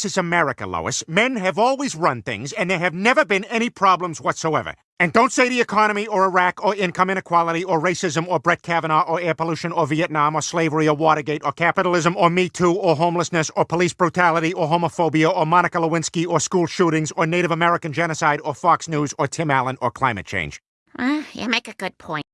This is America, Lois. Men have always run things, and there have never been any problems whatsoever. And don't say the economy or Iraq or income inequality or racism or Brett Kavanaugh or air pollution or Vietnam or slavery or Watergate or capitalism or Me Too or homelessness or police brutality or homophobia or Monica Lewinsky or school shootings or Native American genocide or Fox News or Tim Allen or climate change. Uh, you make a good point.